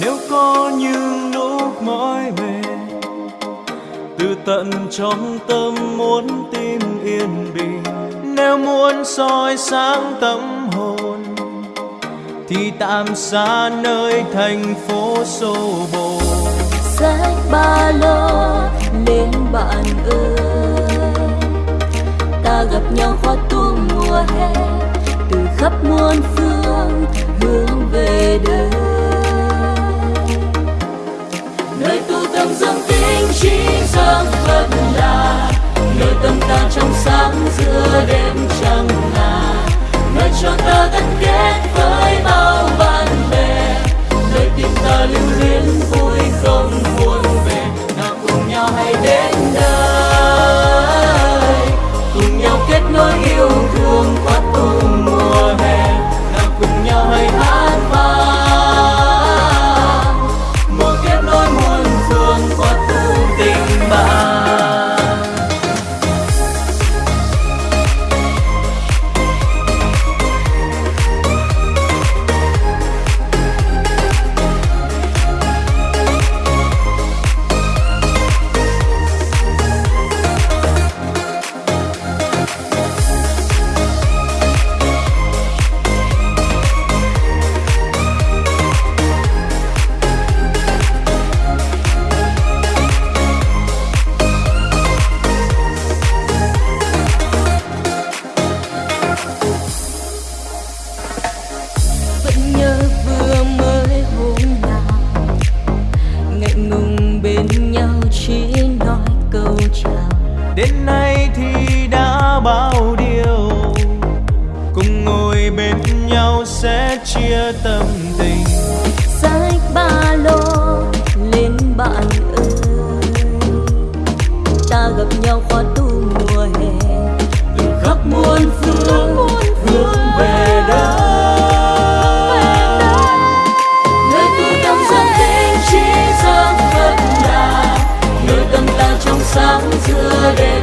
nếu có những lúc mỏi mệt, từ tận trong tâm muốn tìm yên bình. Nếu muốn soi sáng tâm hồn, thì tạm xa nơi thành phố xô bồ. Sách ba lô lên bạn ơi ta gặp nhau khoa tu mùa hè, từ khắp muôn phương đến nay thì đã bao điều. Cùng ngồi bên nhau sẽ chia tâm tình. Sách ba lô, lên bạn ơi. Ta gặp nhau khoa sáng chưa đến.